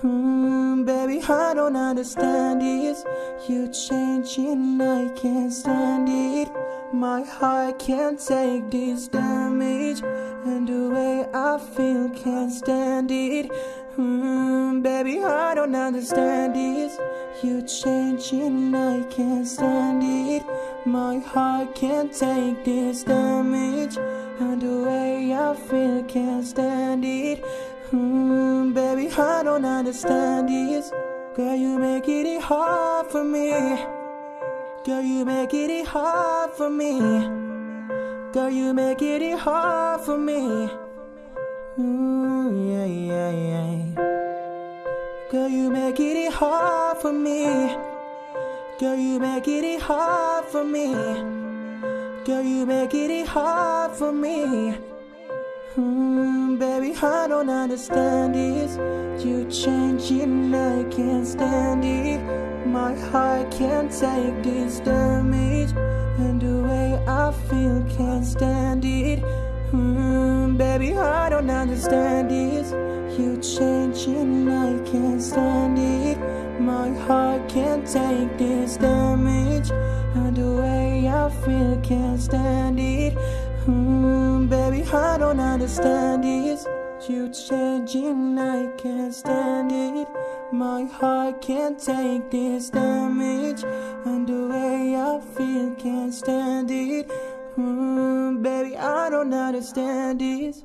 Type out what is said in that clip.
Hmm, baby, I don't understand this. You changing, I can't stand it. My heart can't take this damage, and the way I feel can't stand it. Hmm, baby, I don't understand this. You changing, I can't stand it. My heart can't take this damage, and the way I feel can't stand don't understand this. Girl, you make it hard for me. Girl, you make it hard for me. Girl, you make it hard for me. Ooh, yeah, yeah, yeah. Girl, you make it hard for me. Girl, you make it hard for me. Girl, you make it hard for me. Hmm, baby, I don't understand this. You changing, I can't stand it. My heart can't take this damage, and the way I feel can't stand it. Hmm, baby, I don't understand this. You changing, I can't stand it. My heart can't take this damage, and the way I feel can't stand it. Hmm, baby, I don't understand this. You changing, I can't stand it. My heart can't take this damage, and the way I feel can't stand it. Hmm, baby, I don't understand this.